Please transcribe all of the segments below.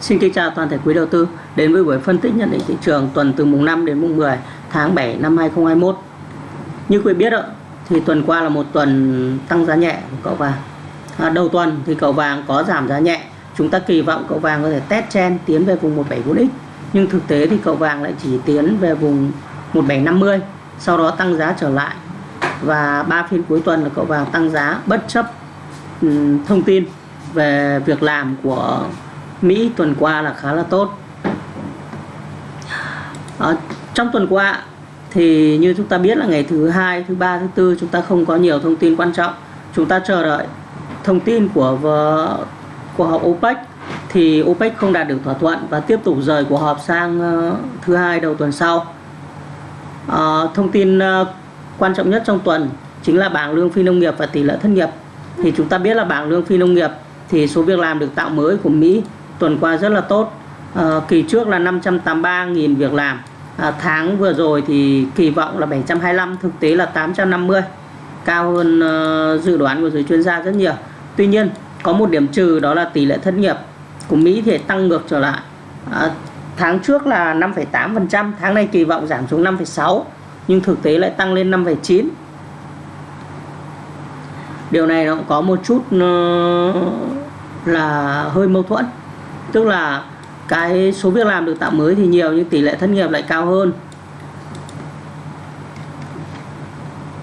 Xin kính chào toàn thể quý đầu tư đến với buổi phân tích nhận định thị trường tuần từ mùng 5 đến mùng 10 tháng 7 năm 2021. Như quý biết ạ, thì tuần qua là một tuần tăng giá nhẹ của cậu vàng. À, đầu tuần thì cậu vàng có giảm giá nhẹ. Chúng ta kỳ vọng cậu vàng có thể test chen tiến về vùng 174x. Nhưng thực tế thì cậu vàng lại chỉ tiến về vùng 1750, sau đó tăng giá trở lại. Và ba phiên cuối tuần là cậu vàng tăng giá bất chấp um, thông tin về việc làm của Mỹ tuần qua là khá là tốt. À, trong tuần qua thì như chúng ta biết là ngày thứ hai thứ ba thứ tư chúng ta không có nhiều thông tin quan trọng. Chúng ta chờ đợi thông tin của của họp OPEC. Thì OPEC không đạt được thỏa thuận và tiếp tục rời cuộc họp sang ờ, thứ hai đầu tuần sau. À, thông tin quan trọng nhất trong tuần chính là bảng lương phi nông nghiệp và tỷ lệ thất nghiệp. Thì chúng ta biết là bảng lương phi nông nghiệp thì số việc làm được tạo mới của Mỹ tuần qua rất là tốt. À, kỳ trước là 583.000 việc làm. À, tháng vừa rồi thì kỳ vọng là 725 thực tế là 850 cao hơn uh, dự đoán của giới chuyên gia rất nhiều. Tuy nhiên có một điểm trừ đó là tỷ lệ thất nghiệp của Mỹ thì tăng ngược trở lại. À, tháng trước là 5,8% tháng này kỳ vọng giảm xuống 5,6 nhưng thực tế lại tăng lên 5,9 điều này nó có một chút uh, là hơi mâu thuẫn tức là cái số việc làm được tạo mới thì nhiều, nhưng tỷ lệ thất nghiệp lại cao hơn.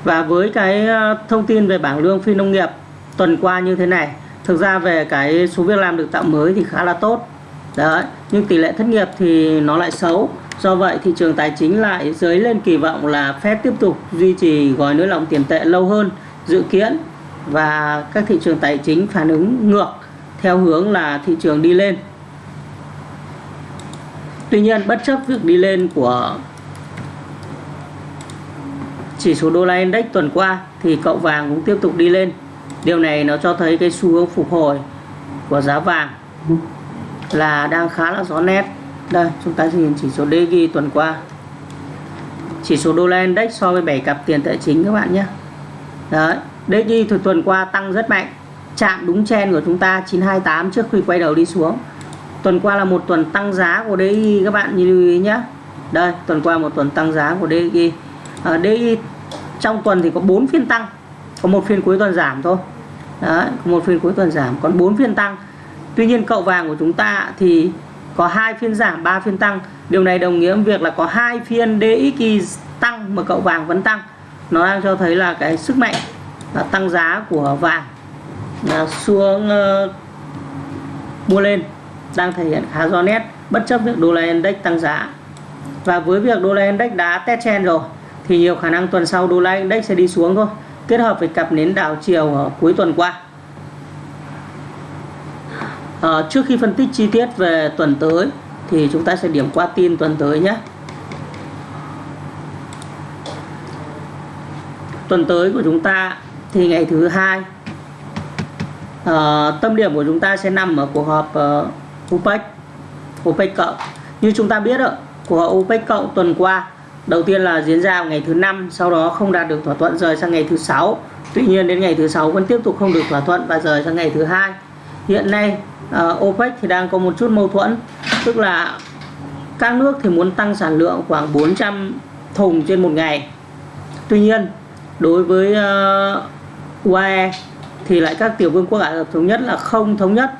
Và với cái ờ, thông tin về bảng lương phi nông nghiệp tuần qua như thế này, thực ra về cái số việc làm được tạo mới thì khá là tốt. Đấy, nhưng tỷ lệ thất nghiệp thì nó lại xấu. Do vậy thị trường tài chính lại dấy lên kỳ vọng là Fed tiếp tục duy trì gói nới lỏng tiền tệ lâu hơn dự kiến và các thị trường tài chính phản ứng ngược theo hướng là thị trường đi lên. Tuy nhiên bất chấp việc đi lên của chỉ số đô la index tuần qua thì cậu vàng cũng tiếp tục đi lên. Điều này nó cho thấy cái xu hướng phục hồi của giá vàng là đang khá là rõ nét. Đây, chúng ta nhìn chỉ số DG tuần qua. Chỉ số đô la index so với 7 cặp tiền tệ chính các bạn nhé. Đấy, DG thì tuần qua tăng rất mạnh, chạm đúng chen của chúng ta 928 trước khi quay đầu đi xuống tuần qua là một tuần tăng giá của DI các bạn nhìn lưu ý nhé đây tuần qua một tuần tăng giá của DI à, DI trong tuần thì có 4 phiên tăng có một phiên cuối tuần giảm thôi. Đấy, có một phiên cuối tuần giảm còn 4 phiên tăng. Tuy nhiên cậu vàng của chúng ta thì có hai phiên giảm 3 phiên tăng. Điều này đồng nghĩa với việc là có hai phiên DXY tăng mà cậu vàng vẫn tăng. Nó đang cho thấy là cái sức mạnh là tăng giá của vàng là xuống uh, mua lên đang thể hiện khá rõ nét bất chấp việc đô la index tăng giá. Và với việc đô la index đã test chen rồi thì nhiều khả năng tuần sau đô la index sẽ đi xuống thôi kết hợp với cặp nến đảo chiều ở cuối tuần qua. À, trước khi phân tích chi tiết về tuần tới thì chúng ta sẽ điểm qua tin tuần tới nhé. Tuần tới của chúng ta thì ngày thứ hai à, tâm điểm của chúng ta sẽ nằm ở cuộc họp uh, OPEC. OPEC cộng như chúng ta biết rồi của OPEC cộng tuần qua đầu tiên là diễn ra ngày thứ năm sau đó không đạt được thỏa thuận rời sang ngày thứ sáu. Tuy nhiên đến ngày thứ sáu vẫn tiếp tục không được thỏa thuận và rời sang ngày thứ hai. Hiện nay uh, OPEC thì đang có một chút mâu thuẫn tức là các nước thì muốn tăng sản lượng khoảng 400 thùng trên một ngày. Tuy nhiên đối với ờ, uh, UAE thì lại các tiểu vương quốc Ả Rập thống nhất là không thống nhất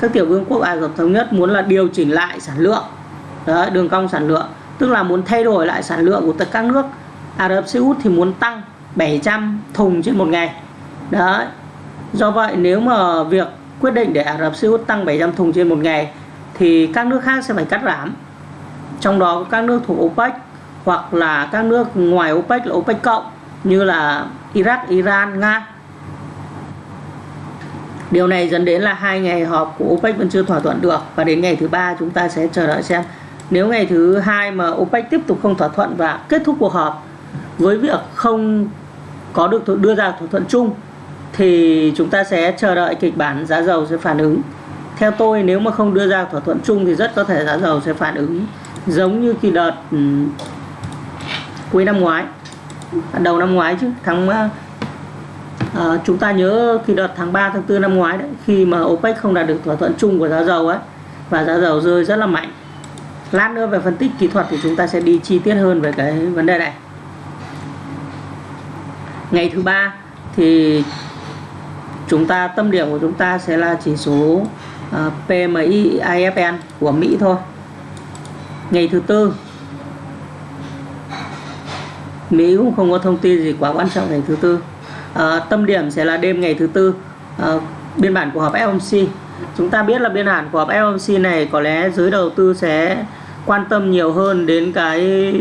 các tiểu vương quốc Ả Rập thống nhất muốn là điều chỉnh lại sản lượng. Đấy, đường cong sản lượng. Tức là muốn thay đổi lại sản lượng của tất các nước. Ả Rập Xê Út thì muốn tăng 700 thùng trên một ngày. Đấy. Do vậy nếu mà việc quyết định để Ả Rập Xê Út tăng 700 thùng trên một ngày thì các nước khác sẽ phải cắt giảm. Trong đó các nước thuộc OPEC hoặc là các nước ngoài OPEC là OPEC cộng như là Iraq, Iran, Nga. Điều này dẫn đến là hai ngày họp của OPEC vẫn chưa thỏa thuận được và đến ngày thứ ba chúng ta sẽ chờ đợi xem nếu ngày thứ hai mà OPEC tiếp tục không thỏa thuận và kết thúc cuộc họp với việc không có được đưa ra thỏa thuận chung thì chúng ta sẽ chờ đợi kịch bản giá dầu sẽ phản ứng. Theo tôi nếu mà không đưa ra thỏa thuận chung thì rất có thể giá dầu sẽ phản ứng giống như kỳ đợt um, cuối năm ngoái, à, đầu năm ngoái chứ tháng à, à, chúng ta nhớ khi đợt tháng 3 tháng 4 năm ngoái đấy khi mà OPEC không đạt được thỏa thuận chung của giá dầu ấy và giá dầu rơi rất là mạnh. Lát nữa về phân tích kỹ thuật thì chúng ta sẽ đi chi tiết hơn về cái vấn đề này. Ngày thứ ba thì chúng ta tâm điểm của chúng ta sẽ là chỉ số ờ, uh, PMI IFN của Mỹ thôi. Ngày thứ tư Mỹ cũng không có thông tin gì quá quan trọng ngày thứ tư à, tâm điểm sẽ là đêm ngày thứ tư. À, biên bản của họp FOMC chúng ta biết là biên bản của họp FOMC này có lẽ giới đầu tư sẽ quan tâm nhiều hơn đến cái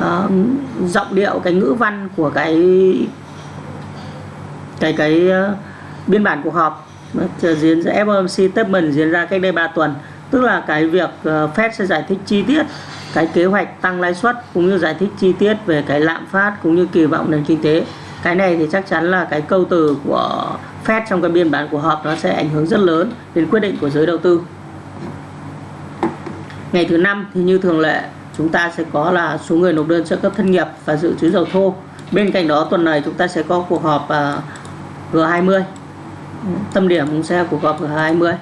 uh, giọng điệu cái ngữ văn của cái cái cái uh, biên bản cuộc họp. Diễn ra FOMC statement diễn ra cách đây 3 tuần. Tức là cái việc uh, Fed sẽ giải thích chi tiết cái kế hoạch tăng lãi suất cũng như giải thích chi tiết về cái lạm phát cũng như kỳ vọng nền kinh tế cái này thì chắc chắn là cái câu từ của Fed trong cái biên bản của họp nó sẽ ảnh hưởng rất lớn đến quyết định của giới đầu tư. Ngày thứ năm thì như thường lệ, chúng ta sẽ có là số người nộp đơn trợ cấp thất nghiệp và dự trữ dầu thô. Bên cạnh đó, tuần này chúng ta sẽ có cuộc họp à, G20 tâm điểm cũng sẽ là cuộc họp G20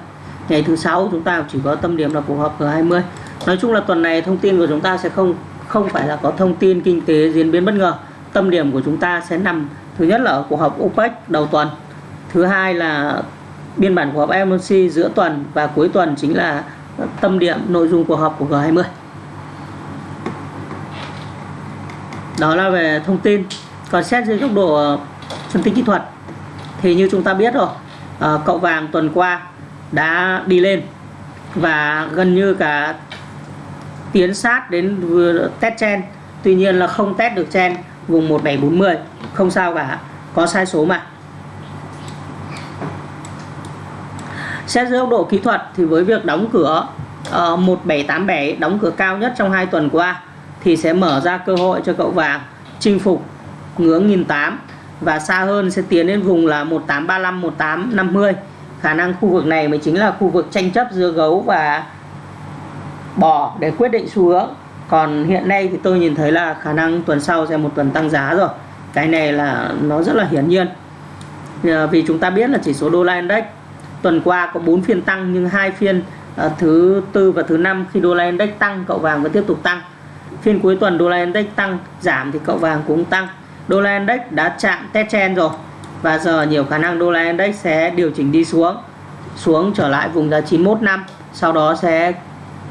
ngày thứ sáu chúng ta chỉ có tâm điểm là cuộc họp G20 nói chung là tuần này thông tin của chúng ta sẽ không không phải là có thông tin kinh tế diễn biến bất ngờ tâm điểm của chúng ta sẽ nằm thứ nhất là ở cuộc họp OPEC đầu tuần. Thứ hai là biên bản cuộc họp FOMC giữa tuần và cuối tuần chính là tâm điểm nội dung cuộc họp của G20 đó là về thông tin. Còn xét dưới góc độ ờ, phân tích kỹ thuật thì như chúng ta biết rồi ờ, cậu vàng tuần qua đã đi lên và gần như cả tiến sát đến test chen tuy nhiên là không test được chen vùng 1740 không sao cả có sai số mà. Xét dưới góc độ kỹ thuật thì với việc đóng cửa ờ, uh, 1787 đóng cửa cao nhất trong hai tuần qua thì sẽ mở ra cơ hội cho cậu vàng chinh phục ngưỡng 1008 và xa hơn sẽ tiến đến vùng là 1835 1850 khả năng khu vực này mới chính là khu vực tranh chấp giữa gấu và bò để quyết định xu hướng còn hiện nay thì tôi nhìn thấy là khả năng tuần sau sẽ một tuần tăng giá rồi. Cái này là nó rất là hiển nhiên. Ờ, vì chúng ta biết là chỉ số đô la index, tuần qua có 4 phiên tăng nhưng hai phiên ờ, thứ tư và thứ năm khi đô la index tăng, cậu vàng vẫn tiếp tục tăng. Phiên cuối tuần đô la index tăng, giảm thì cậu vàng cũng tăng. Đô la index đã chạm test trend rồi và giờ nhiều khả năng đô la index sẽ điều chỉnh đi xuống xuống trở lại vùng giá 91 năm, sau đó sẽ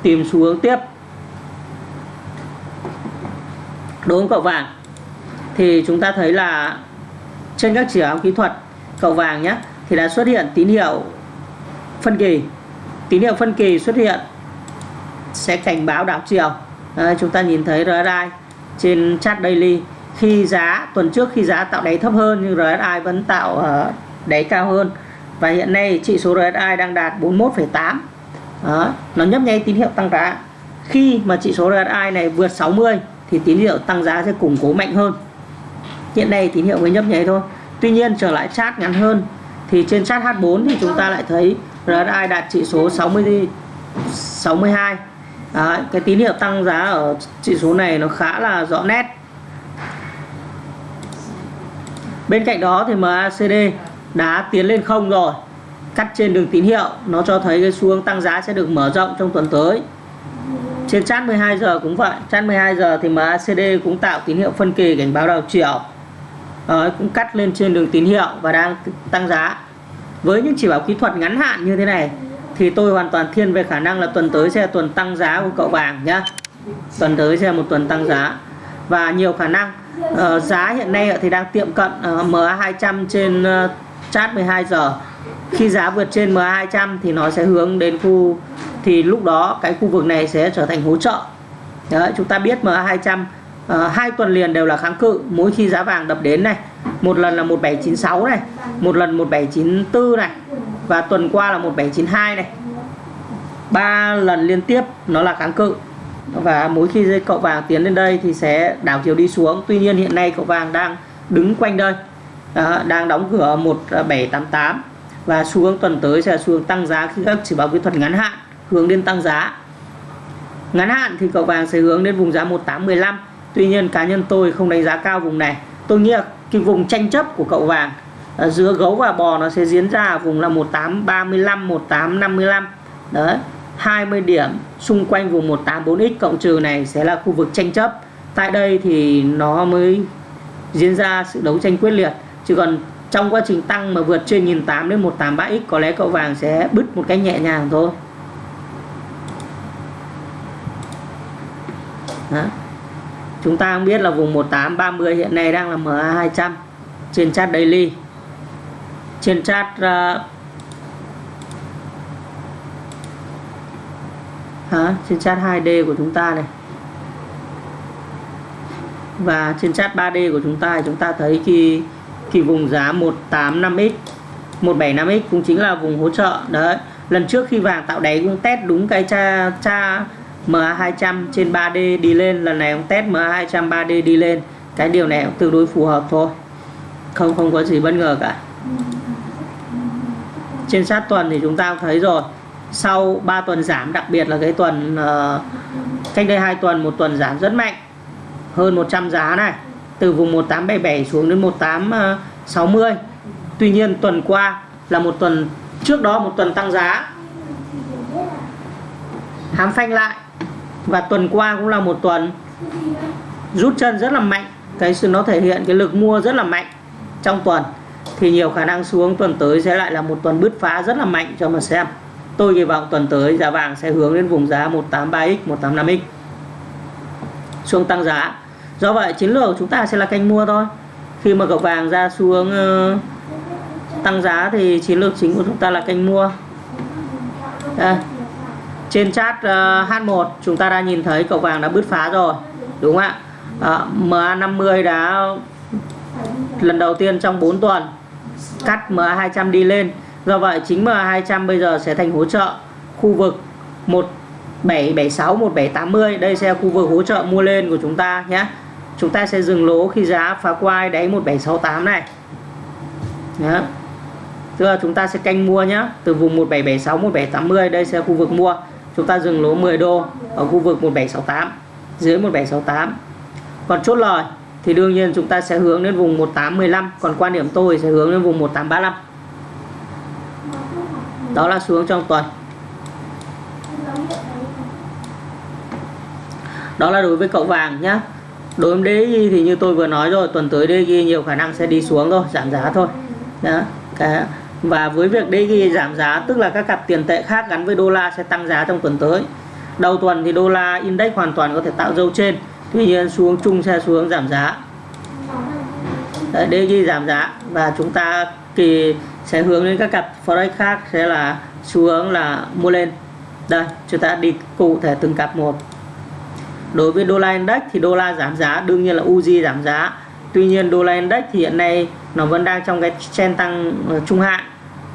tìm xu hướng tiếp. Đối với cậu vàng thì chúng ta thấy là trên các chỉ báo kỹ thuật cậu vàng nhé thì đã xuất hiện tín hiệu phân kỳ. Tín hiệu phân kỳ xuất hiện sẽ cảnh báo đảo chiều. Đấy, chúng ta nhìn thấy RSI trên chart daily. Khi giá tuần trước khi giá tạo đáy thấp hơn nhưng RSI vẫn tạo uh, đáy cao hơn. Và hiện nay chỉ số RSI đang đạt 41,8 đó, nó nhấp nháy tín hiệu tăng giá. Khi mà chỉ số RSI này vượt 60 thì tín hiệu tăng giá sẽ củng cố mạnh hơn. Hiện nay tín hiệu mới nhấp nháy thôi. Tuy nhiên trở lại chart ngắn hơn thì trên chart H4 thì chúng ta lại thấy RSI đạt chỉ số 60 62 Đấy, cái tín hiệu tăng giá ở chỉ số này nó khá là rõ nét. Bên cạnh đó thì MACD đã tiến lên không rồi. Cắt trên đường tín hiệu nó cho thấy cái xu hướng tăng giá sẽ được mở rộng trong tuần tới trên chart 12 giờ cũng vậy. Chart 12 giờ thì MACD cũng tạo tín hiệu phân kỳ cảnh báo đầu chiều. Đấy, cũng cắt lên trên đường tín hiệu và đang tăng giá. Với những chỉ báo kỹ thuật ngắn hạn như thế này thì tôi hoàn toàn thiên về khả năng là tuần tới sẽ là tuần tăng giá của cậu vàng nhá. Tuần tới sẽ là một tuần tăng giá. Và nhiều khả năng uh, giá hiện nay thì đang tiệm cận uh, MA 200 trên uh, chart 12 giờ khi giá vượt trên MA 200 thì nó sẽ hướng đến khu thì lúc đó cái khu vực này sẽ trở thành hỗ trợ. Đấy, chúng ta biết MA 200 uh, hai tuần liền đều là kháng cự. Mỗi khi giá vàng đập đến này một lần là 1796 này một lần 1794 này và tuần qua là 1792 này. Ba lần liên tiếp nó là kháng cự. Và mỗi khi cậu vàng tiến lên đây thì sẽ đảo chiều đi xuống. Tuy nhiên hiện nay cậu vàng đang đứng quanh đây. À, đang đóng cửa 1788 và xu hướng tuần tới sẽ là xu hướng tăng giá khi các chỉ báo kỹ thuật ngắn hạn, hướng đến tăng giá. Ngắn hạn thì cậu vàng sẽ hướng đến vùng giá 1815 tuy nhiên, cá nhân tôi không đánh giá cao vùng này. Tôi nghĩ là cái vùng tranh chấp của cậu vàng à, giữa gấu và bò nó sẽ diễn ra ở vùng là 1835 1855 đấy 20 điểm xung quanh vùng 184x cộng trừ này sẽ là khu vực tranh chấp. Tại đây thì nó mới diễn ra sự đấu tranh quyết liệt. Chứ còn trong quá trình tăng mà vượt trên 1008 đến 183x có lẽ cậu vàng sẽ bứt một cách nhẹ nhàng thôi Đó. chúng ta cũng biết là vùng 1830 hiện nay đang là MA 200 trên chart daily trên chart uh, hả? trên chart 2D của chúng ta này và trên chart 3D của chúng ta chúng ta thấy khi thì vùng giá 185x 175x cũng chính là vùng hỗ trợ. Đấy lần trước khi vàng tạo đáy cũng test đúng cái cha cha MA200 trên 3D đi lên lần này ông test MA200 3D đi lên. Cái điều này cũng tương đối phù hợp thôi không không có gì bất ngờ cả. Trên sát tuần thì chúng ta cũng thấy rồi sau 3 tuần giảm đặc biệt là cái tuần uh, cách đây 2 tuần một tuần giảm rất mạnh hơn 100 giá này từ vùng 1877 xuống đến 1860 ờ, Tuy nhiên tuần qua là một tuần, trước đó một tuần tăng giá. Hám phanh lại. Và tuần qua cũng là một tuần rút chân rất là mạnh. Cái sự nó thể hiện cái lực mua rất là mạnh trong tuần. Thì nhiều khả năng xuống tuần tới sẽ lại là một tuần bứt phá rất là mạnh cho mà xem. Tôi kỳ vọng tuần tới giá vàng sẽ hướng đến vùng giá 183x 185x xuống tăng giá do vậy chiến lược của chúng ta sẽ là canh mua thôi. Khi mà cậu vàng ra xuống uh, tăng giá thì chiến lược chính của chúng ta là canh mua. Đây. trên chart uh, ờ, H1 chúng ta đã nhìn thấy cậu vàng đã bứt phá rồi đúng không ạ? Ờ, uh, MA50 đã lần đầu tiên trong 4 tuần cắt MA200 đi lên. Do vậy chính MA200 bây giờ sẽ thành hỗ trợ khu vực 1776 1780 đây sẽ là khu vực hỗ trợ mua lên của chúng ta nhé chúng ta sẽ dừng lỗ khi giá phá qua đáy 1768 này. Đó. tức là chúng ta sẽ canh mua nhé từ vùng 1776 1780 đây sẽ là khu vực mua. Chúng ta dừng lỗ 10 đô ở khu vực 1768 dưới 1768 còn chốt lời thì đương nhiên chúng ta sẽ hướng đến vùng 1815 còn quan điểm tôi sẽ hướng đến vùng 1835 đó là xuống trong tuần. Đó là đối với cậu vàng nhé đối với DXY thì như tôi vừa nói rồi tuần tới DXY nhiều khả năng sẽ đi xuống thôi giảm giá thôi. Đó cái và với việc DXY giảm giá tức là các cặp tiền tệ khác gắn với đô la sẽ tăng giá trong tuần tới. Đầu tuần thì đô la index hoàn toàn có thể tạo dâu trên tuy nhiên xuống chung sẽ xuống giảm giá. Đấy, DXY giảm giá và chúng ta kỳ sẽ hướng đến các cặp forex khác sẽ là xu hướng là mua lên. Đây chúng ta đi cụ thể từng cặp một đối với đô la index thì đô la giảm giá, đương nhiên là Uzi giảm giá. Tuy nhiên đô la index thì hiện nay nó vẫn đang trong cái trend tăng ờ, trung hạn.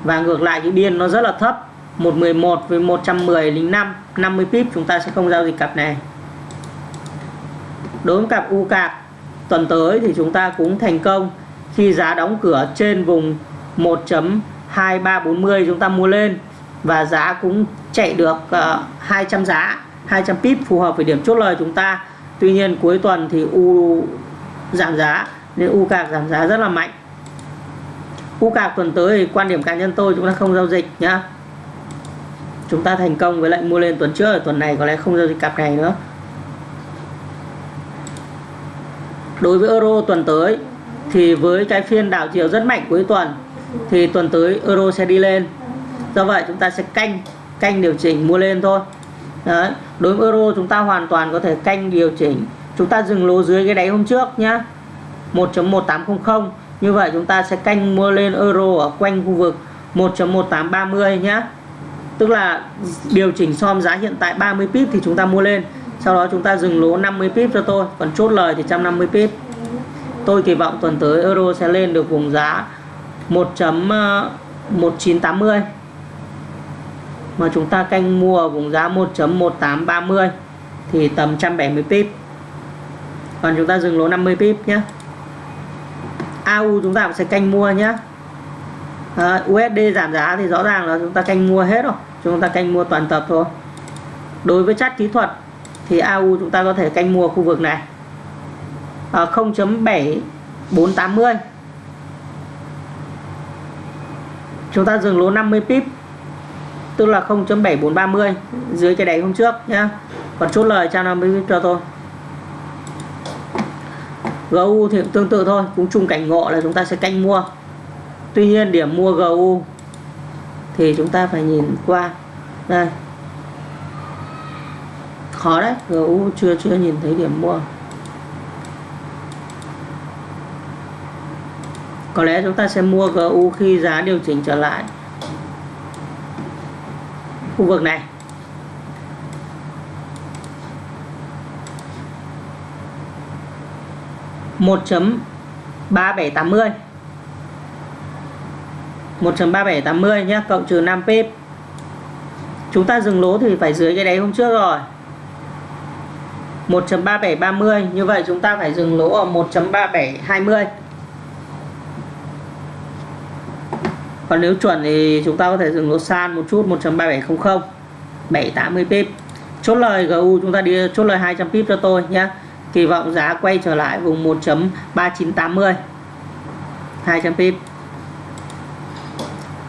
Và ngược lại, cái biên nó rất là thấp 111 với 110 lính 5 50 pip chúng ta sẽ không giao dịch cặp này. Đối với cặp U cạc tuần tới thì chúng ta cũng thành công khi giá đóng cửa trên vùng 1.2340 chúng ta mua lên. Và giá cũng chạy được ờ, 200 giá. 200 pip phù hợp với điểm chốt lời chúng ta. Tuy nhiên, cuối tuần thì U giảm giá, nên U cạc giảm giá rất là mạnh. U cạc tuần tới thì quan điểm cá nhân tôi chúng ta không giao dịch nhá. Chúng ta thành công với lệnh mua lên tuần trước ở tuần này có lẽ không giao dịch cặp này nữa. Đối với euro tuần tới thì với cái phiên đảo chiều rất mạnh cuối tuần thì tuần tới euro sẽ đi lên. Do vậy chúng ta sẽ canh canh điều chỉnh mua lên thôi. Đấy. đối với euro chúng ta hoàn toàn có thể canh điều chỉnh. Chúng ta dừng lỗ dưới cái đáy hôm trước nhá. 1.1800 như vậy chúng ta sẽ canh mua lên euro ở quanh khu vực 1.1830 nhá. Tức là điều chỉnh so giá hiện tại 30 pip thì chúng ta mua lên. Sau đó chúng ta dừng lỗ 50 pip cho tôi. Còn chốt lời thì 150 pip. Tôi kỳ vọng tuần tới euro sẽ lên được vùng giá 1.1980 mà chúng ta canh mua ở vùng giá 1.1830 thì tầm 170 pip. Còn chúng ta dừng lỗ 50 pip nhé AU chúng ta cũng sẽ canh mua nhé à, USD giảm giá thì rõ ràng là chúng ta canh mua hết rồi. Chúng ta canh mua toàn tập thôi. Đối với chart kỹ thuật thì AU chúng ta có thể canh mua khu vực này. À, 0.7480 chúng ta dừng lỗ 50 pip tức là 0.7430 dưới cái đáy hôm trước nhá. Còn chốt lời cho nó mới cho tôi GU thì cũng tương tự thôi, cũng chung cảnh ngộ là chúng ta sẽ canh mua. Tuy nhiên điểm mua GU thì chúng ta phải nhìn qua. Đây. Khó đấy GU chưa chưa nhìn thấy điểm mua. Có lẽ chúng ta sẽ mua GU khi giá điều chỉnh trở lại khu vực này. một chấm ba bảy tám mươi. một chấm ba bảy tám mươi nhé cộng trừ 5 pip. Chúng ta dừng lỗ thì phải dưới cái đáy hôm trước rồi. 1.3730 như vậy chúng ta phải dừng lỗ ở 1.3720 còn nếu chuẩn thì chúng ta có thể dừng lỗ san một chút 1.3700 780 pip. Chốt lời GU chúng ta đi, chốt lời 200 pip cho tôi nhé kỳ vọng giá quay trở lại vùng 1.3980 200 pip.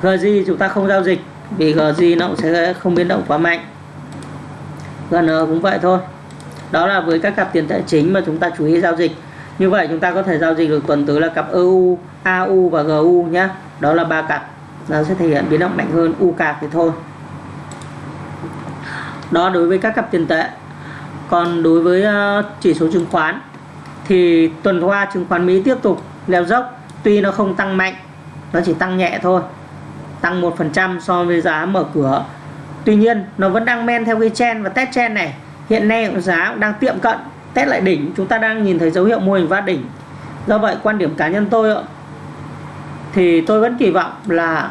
GG chúng ta không giao dịch vì GG nó cũng sẽ không biến động quá mạnh. GN cũng vậy thôi. Đó là với các cặp tiền tệ chính mà chúng ta chú ý giao dịch như vậy chúng ta có thể giao dịch được tuần tới là cặp EU AU và GU nhé đó là ba cặp. Nó sẽ thể hiện biến động mạnh hơn U cạc thì thôi. Đó, đối với các cặp tiền tệ. Còn đối với ờ, chỉ số chứng khoán thì tuần qua chứng khoán Mỹ tiếp tục leo dốc. Tuy nó không tăng mạnh, nó chỉ tăng nhẹ thôi, tăng 1% so với giá mở cửa. Tuy nhiên, nó vẫn đang men theo cái chen và test chen này. Hiện nay giá cũng đang tiệm cận test lại đỉnh. Chúng ta đang nhìn thấy dấu hiệu mô hình vát đỉnh. Do vậy, quan điểm cá nhân tôi thì tôi vẫn kỳ vọng là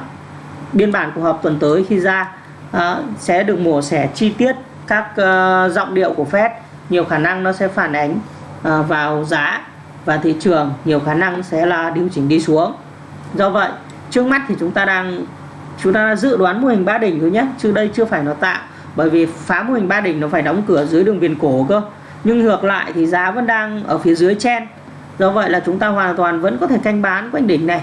biên bản cuộc họp tuần tới khi ra à, sẽ được mổ xẻ chi tiết các ờ, giọng điệu của Fed. Nhiều khả năng nó sẽ phản ánh à, vào giá và thị trường. Nhiều khả năng sẽ là điều chỉnh đi xuống. Do vậy, trước mắt thì chúng ta đang, chúng ta dự đoán mô hình ba đỉnh thôi nhé. Chứ đây chưa phải nó tạo, bởi vì phá mô hình ba đỉnh nó phải đóng cửa dưới đường viền cổ cơ nhưng ngược lại thì giá vẫn đang ở phía dưới chen do vậy là chúng ta hoàn toàn vẫn có thể canh bán quanh đỉnh này.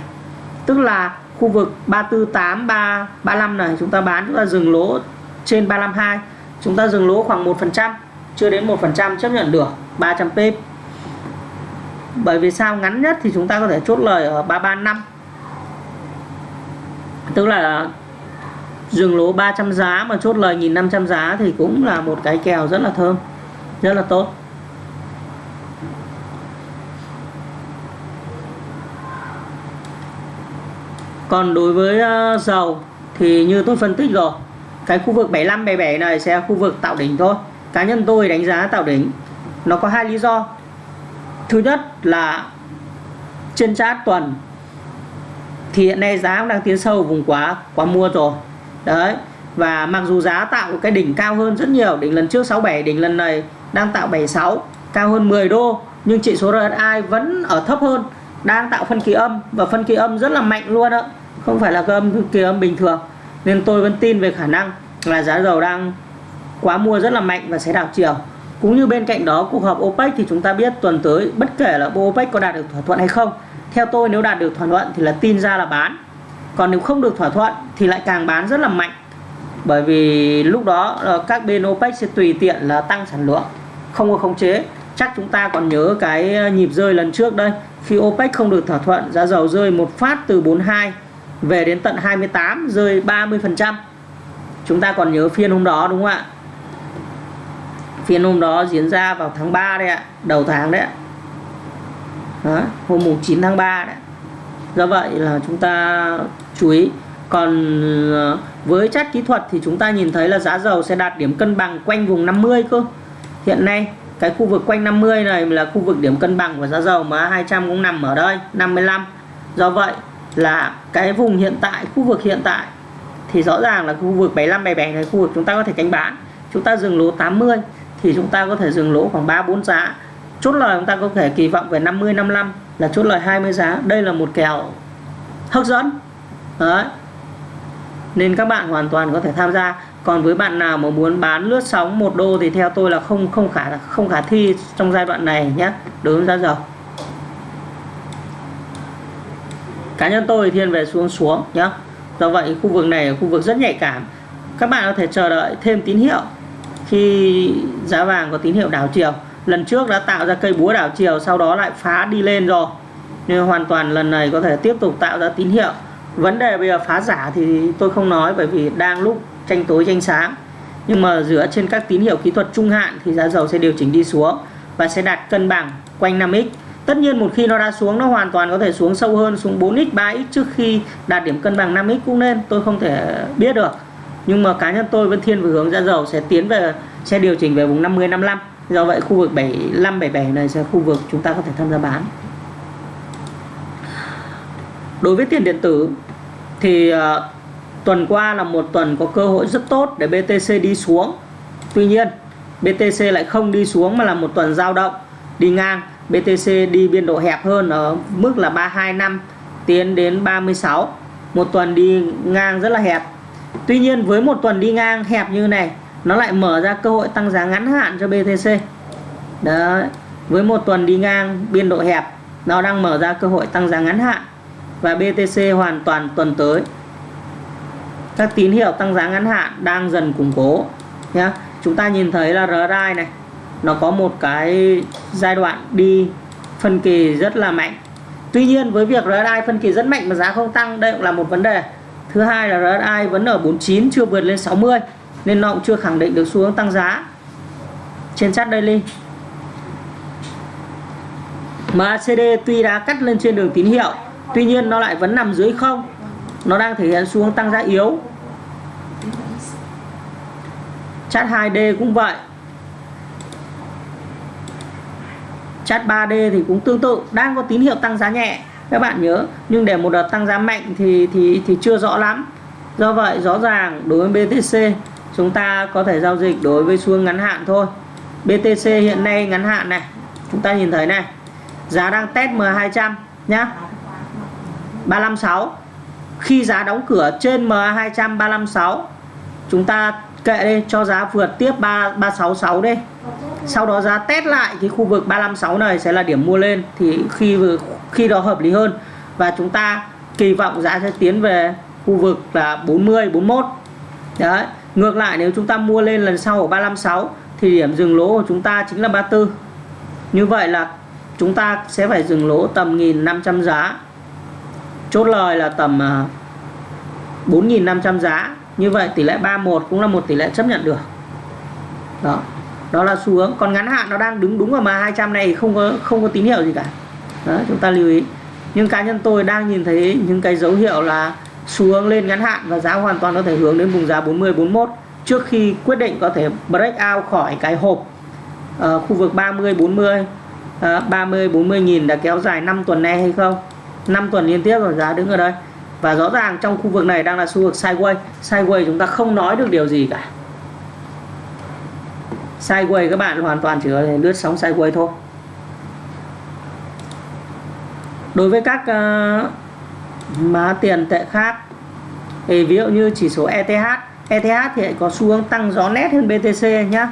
Tức là khu vực 348 3 35 này, chúng ta bán, chúng ta dừng lỗ trên 352 chúng ta dừng lỗ khoảng 1% chưa đến 1% chấp nhận được 300 pip. Bởi vì sao? Ngắn nhất thì chúng ta có thể chốt lời ở 335 tức là dừng lỗ 300 giá mà chốt lời 1.500 giá thì cũng là một cái kèo rất là thơm rất là tốt. Còn đối với ờ, dầu thì như tôi phân tích rồi, cái khu vực 75 77 này sẽ là khu vực tạo đỉnh thôi. Cá nhân tôi đánh giá tạo đỉnh, nó có hai lý do. Thứ nhất là trên chart tuần thì hiện nay giá cũng đang tiến sâu, vùng quá quá mua rồi. Đấy, và mặc dù giá tạo cái đỉnh cao hơn rất nhiều, đỉnh lần trước 67 đỉnh lần này đang tạo 76 cao hơn 10 đô, nhưng chỉ số RSI vẫn ở thấp hơn, đang tạo phân kỳ âm và phân kỳ âm rất là mạnh luôn ạ. Không phải là cái âm kỳ âm bình thường, nên tôi vẫn tin về khả năng là giá dầu đang quá mua rất là mạnh và sẽ đảo chiều. Cũng như bên cạnh đó, cuộc họp OPEC thì chúng ta biết tuần tới bất kể là OPEC có đạt được thỏa thuận hay không, theo tôi nếu đạt được thỏa thuận thì là tin ra là bán. Còn nếu không được thỏa thuận thì lại càng bán rất là mạnh. Bởi vì lúc đó ờ, các bên OPEC sẽ tùy tiện là tăng sản lượng không có khống chế. Chắc chúng ta còn nhớ cái ờ, nhịp rơi lần trước đây. Khi OPEC không được thỏa thuận giá dầu rơi một phát từ 42 về đến tận 28 rơi 30% chúng ta còn nhớ phiên hôm đó đúng không ạ? Phiên hôm đó diễn ra vào tháng 3 đấy ạ đầu tháng đấy ạ. Đó, hôm mùng 9 tháng 3 đấy do vậy là chúng ta chú ý. Còn ờ, với chất kỹ thuật thì chúng ta nhìn thấy là giá dầu sẽ đạt điểm cân bằng quanh vùng 50 cơ hiện nay, cái khu vực quanh 50 này là khu vực điểm cân bằng của giá dầu mà 200 cũng nằm ở đây 55 do vậy là cái vùng hiện tại, khu vực hiện tại thì rõ ràng là khu vực 75 77 này khu vực chúng ta có thể canh bán. Chúng ta dừng lỗ 80 thì chúng ta có thể dừng lỗ khoảng 3 4 giá. Chốt lời chúng ta có thể kỳ vọng về 50 55 là chốt lời 20 giá. Đây là một kèo hấp dẫn. Đấy. Nên các bạn hoàn toàn có thể tham gia còn với bạn nào mà muốn bán lướt sóng một đô thì theo tôi là không không khả không khả thi trong giai đoạn này nhé đối với giá dầu. Cá nhân tôi thiên về xuống xuống nhé do vậy khu vực này là khu vực rất nhạy cảm. Các bạn có thể chờ đợi thêm tín hiệu. Khi giá vàng có tín hiệu đảo chiều, lần trước đã tạo ra cây búa đảo chiều, sau đó lại phá đi lên rồi. Nên hoàn toàn lần này có thể tiếp tục tạo ra tín hiệu. Vấn đề bây giờ phá giả thì tôi không nói, bởi vì đang lúc tranh tối tranh sáng. Nhưng mà dựa trên các tín hiệu kỹ thuật trung hạn thì giá dầu sẽ điều chỉnh đi xuống và sẽ đạt cân bằng quanh 5x tất nhiên một khi nó đã xuống nó hoàn toàn có thể xuống sâu hơn xuống 4x 3x trước khi đạt điểm cân bằng 5x cũng nên. Tôi không thể biết được. Nhưng mà cá nhân tôi vẫn thiên về hướng giá dầu sẽ tiến về sẽ điều chỉnh về vùng 50 55 do vậy khu vực 75 77 này sẽ khu vực chúng ta có thể tham gia bán. Đối với tiền điện tử thì uh, tuần qua là một tuần có cơ hội rất tốt để BTC đi xuống. Tuy nhiên BTC lại không đi xuống mà là một tuần giao động. Đi ngang BTC đi biên độ hẹp hơn ở mức là 325 tiến đến 36 một tuần đi ngang rất là hẹp. Tuy nhiên, với một tuần đi ngang hẹp như này, nó lại mở ra cơ hội tăng giá ngắn hạn cho BTC Đấy, với một tuần đi ngang biên độ hẹp, nó đang mở ra cơ hội tăng giá ngắn hạn và BTC hoàn toàn tuần tới các tín hiệu tăng giá ngắn hạn đang dần củng cố, nhá. Chúng ta nhìn thấy là RSI này, nó có một cái giai đoạn đi phân kỳ rất là mạnh. Tuy nhiên, với việc RSI phân kỳ rất mạnh mà giá không tăng, đây cũng là một vấn đề. Thứ hai là RSI vẫn ở 49 chưa vượt lên 60 nên nó cũng chưa khẳng định được xu hướng tăng giá trên chart daily. MACD tuy đã cắt lên trên đường tín hiệu, tuy nhiên nó lại vẫn nằm dưới không nó đang thể hiện xu hướng tăng giá yếu. Chart 2D cũng vậy. Chart 3D thì cũng tương tự, đang có tín hiệu tăng giá nhẹ. Các bạn nhớ, nhưng để một đợt tăng giá mạnh thì thì thì chưa rõ lắm. Do vậy, rõ ràng đối với BTC chúng ta có thể giao dịch đối với xu hướng ngắn hạn thôi. BTC hiện nay ngắn hạn này, chúng ta nhìn thấy này. Giá đang test M200 nhá. 356 khi giá đóng cửa trên MA200 356 chúng ta kệ đi, cho giá vượt tiếp 3 366 đi. Sau đó giá test lại cái khu vực 356 này sẽ là điểm mua lên, thì khi khi đó hợp lý hơn. Và chúng ta kỳ vọng giá sẽ tiến về khu vực là 40 41 đấy, ngược lại nếu chúng ta mua lên lần sau ở 356 thì điểm dừng lỗ của chúng ta chính là 34 như vậy là chúng ta sẽ phải dừng lỗ tầm 1.500 giá chốt lời là tầm à, 4.500 giá. Như vậy tỷ lệ 31 cũng là một tỷ lệ chấp nhận được. Đó. Đó là xu hướng. Còn ngắn hạn nó đang đứng đúng ở mà 200 này không có không có tín hiệu gì cả. Đó chúng ta lưu ý. Nhưng cá nhân tôi đang nhìn thấy những cái dấu hiệu là xu hướng lên ngắn hạn và giá hoàn toàn có thể hướng đến vùng giá 40 41 trước khi quyết định có thể break out khỏi cái hộp uh, khu vực 30 40 uh, 30 40 nghìn đã kéo dài 5 tuần nay hay không. 5 tuần liên tiếp rồi giá đứng ở đây. Và rõ ràng trong khu vực này đang là xu hướng sideways. Sideways chúng ta không nói được điều gì cả. Sideways các bạn hoàn toàn chỉ có thể lướt sóng sideways thôi. Đối với các uh, má tiền tệ khác thì ví dụ như chỉ số ETH ETH thì có xu hướng tăng gió nét hơn BTC nhé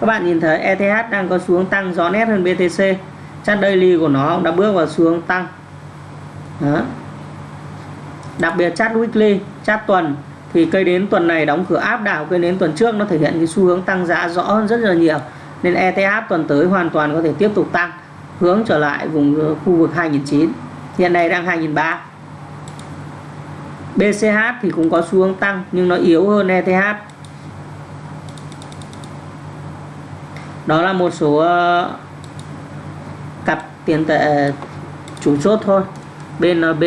các bạn nhìn thấy ETH đang có xu hướng tăng gió nét hơn BTC chart daily của nó đã bước vào xu hướng tăng đó. đặc biệt chart weekly chart tuần, thì cây đến tuần này đóng cửa áp đảo, cây đến tuần trước nó thể hiện cái xu hướng tăng giá rõ hơn rất là nhiều, nên ETH tuần tới hoàn toàn có thể tiếp tục tăng, hướng trở lại vùng ờ, khu vực 2009 hiện nay đang 2003 BCH thì cũng có xu hướng tăng, nhưng nó yếu hơn ETH đó là một số ờ, cặp tiền tệ ờ, chủ chốt thôi. BNB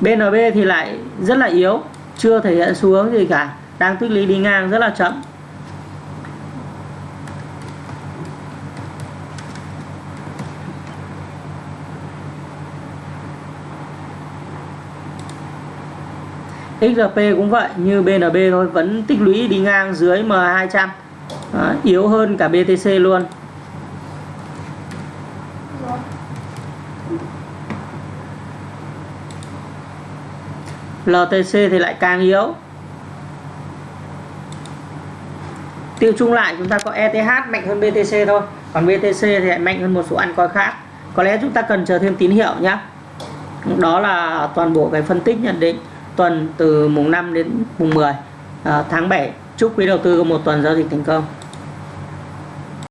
BNB thì lại rất là yếu, chưa thể hiện xu hướng gì cả. Đang tích lũy đi ngang rất là chậm. XRP cũng vậy, như BNB thôi, vẫn tích lũy đi ngang dưới M200 à, yếu hơn cả BTC luôn. LTC thì lại càng yếu. Tiêu chung lại chúng ta có ETH mạnh hơn BTC thôi. Còn BTC thì lại mạnh hơn một số ăn coi khác. Có lẽ chúng ta cần chờ thêm tín hiệu nhé đó là toàn bộ cái phân tích nhận định tuần từ mùng 5 đến mùng 10 à, tháng 7 chúc quý đầu tư có một tuần giao dịch thành công.